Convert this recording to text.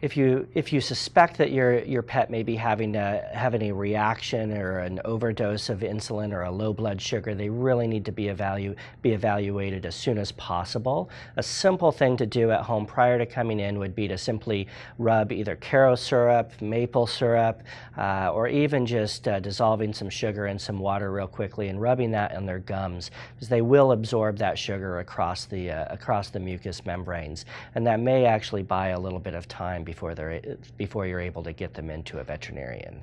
If you, if you suspect that your, your pet may be having, a, having a reaction or an overdose of insulin or a low blood sugar, they really need to be, evalu be evaluated as soon as possible. A simple thing to do at home prior to coming in would be to simply rub either Karo syrup, maple syrup, uh, or even just uh, dissolving some sugar in some water real quickly and rubbing that in their gums because they will absorb that sugar across the, uh, across the mucous membranes. And that may actually buy a little bit of time before, they're, before you're able to get them into a veterinarian.